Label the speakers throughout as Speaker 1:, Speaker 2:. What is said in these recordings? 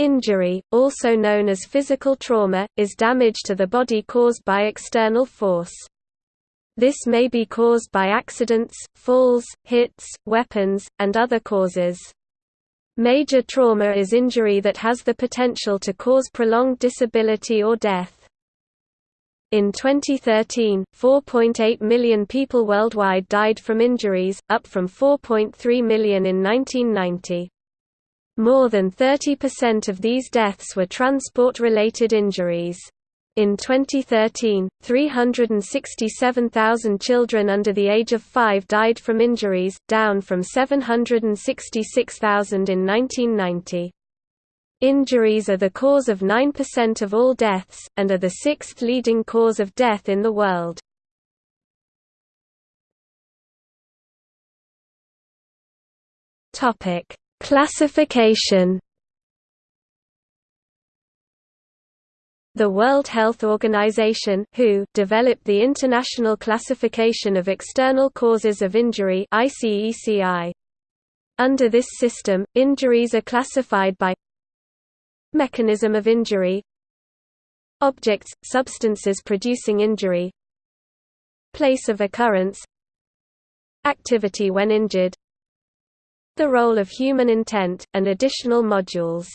Speaker 1: Injury, also known as physical trauma, is damage to the body caused by external force. This may be caused by accidents, falls, hits, weapons, and other causes. Major trauma is injury that has the potential to cause prolonged disability or death. In 2013, 4.8 million people worldwide died from injuries, up from 4.3 million in 1990. More than 30% of these deaths were transport-related injuries. In 2013, 367,000 children under the age of 5 died from injuries, down from 766,000 in 1990. Injuries are the cause of 9% of all deaths, and are the sixth leading cause of death in the world. Classification The World Health Organization (WHO) developed the International Classification of External Causes of Injury. Under this system, injuries are classified by mechanism of injury, objects, substances producing injury, place of occurrence, activity when injured, the role of human intent, and additional modules.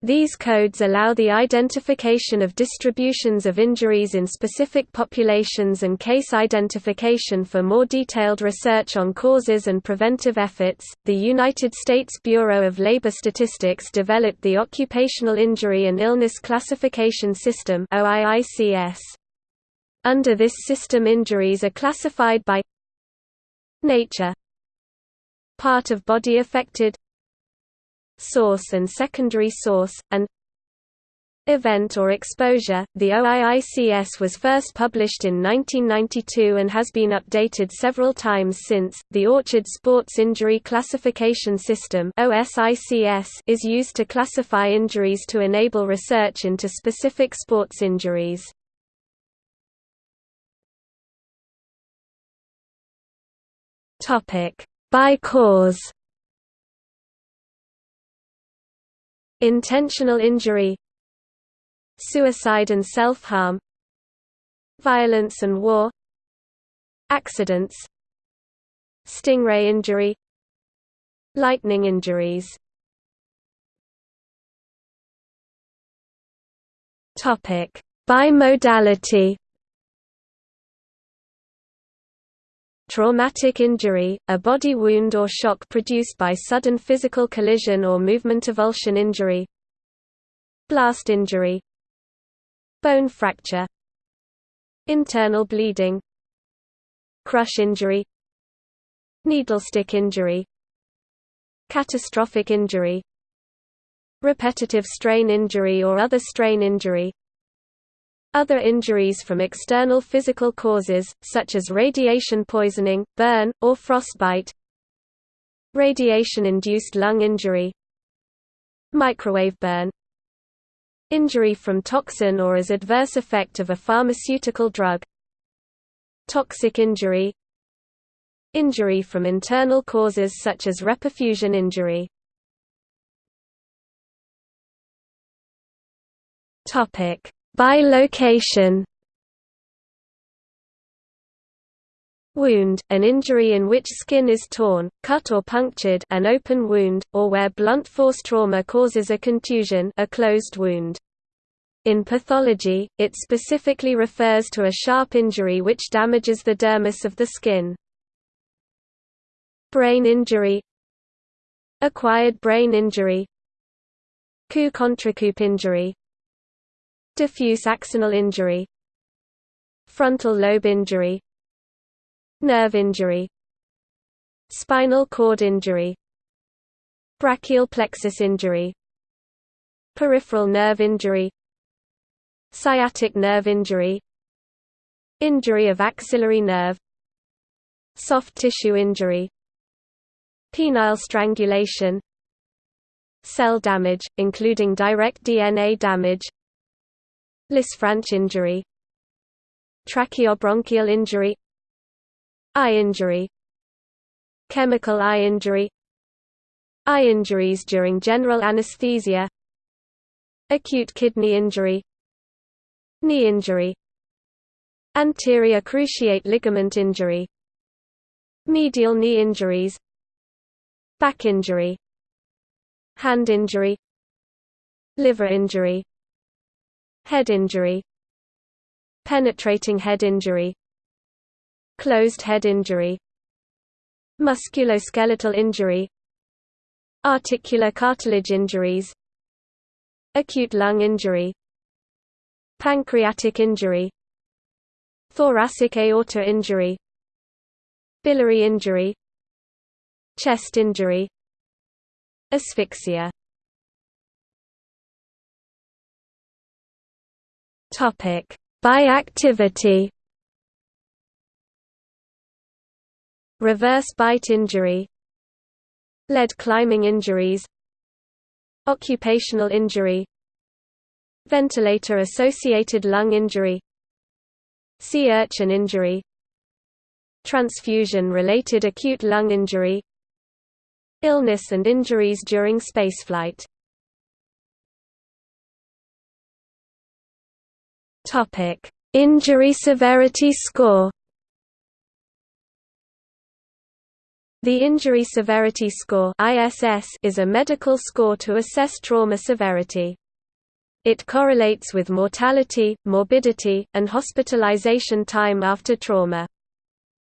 Speaker 1: These codes allow the identification of distributions of injuries in specific populations and case identification for more detailed research on causes and preventive efforts. The United States Bureau of Labor Statistics developed the Occupational Injury and Illness Classification System (OIICS). Under this system injuries are classified by nature part of body affected source and secondary source, and event or exposure. The OIICS was first published in 1992 and has been updated several times since. The Orchard Sports Injury Classification System (OSICS) is used to classify injuries to enable research into specific sports injuries. Topic: By cause. Intentional injury. Suicide and self-harm. Violence and war. Accidents. Stingray injury. Lightning injuries. Topic: Bimodality Traumatic injury, a body wound or shock produced by sudden physical collision or movement avulsion injury Blast injury Bone fracture Internal bleeding Crush injury Needlestick injury Catastrophic injury Repetitive strain injury or other strain injury other injuries from external physical causes, such as radiation poisoning, burn, or frostbite. Radiation-induced lung injury. Microwave burn. Injury from toxin or as adverse effect of a pharmaceutical drug. Toxic injury. Injury from internal causes such as reperfusion injury. Topic by location Wound, an injury in which skin is torn, cut or punctured an open wound, or where blunt force trauma causes a contusion a closed wound. In pathology, it specifically refers to a sharp injury which damages the dermis of the skin. Brain injury Acquired brain injury Coup-contre-coup injury Diffuse axonal injury Frontal lobe injury Nerve injury Spinal cord injury Brachial plexus injury Peripheral nerve injury Sciatic nerve injury Injury of axillary nerve Soft tissue injury Penile strangulation Cell damage, including direct DNA damage Lisfranc injury Tracheobronchial injury Eye injury Chemical eye injury Eye injuries during general anesthesia Acute kidney injury Knee injury Anterior cruciate ligament injury Medial knee injuries Back injury Hand injury Liver injury Head injury Penetrating head injury Closed head injury Musculoskeletal injury Articular cartilage injuries Acute lung injury Pancreatic injury Thoracic aorta injury Biliary injury Chest injury Asphyxia By activity Reverse bite injury. Lead climbing injuries. Occupational injury. Ventilator-associated lung injury. Sea urchin injury. Transfusion-related acute lung injury. Illness and injuries during spaceflight Injury severity score The Injury Severity Score (ISS) is a medical score to assess trauma severity. It correlates with mortality, morbidity, and hospitalization time after trauma.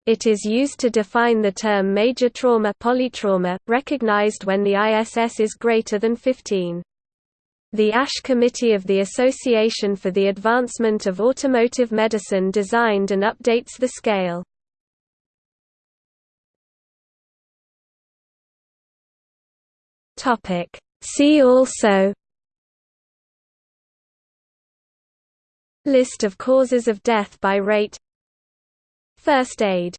Speaker 1: It is used to define the term major trauma polytrauma, recognized when the ISS is greater than 15. The AIS Committee of the Association for the Advancement of Automotive Medicine designed and updates the scale. See also List of causes of death by rate First aid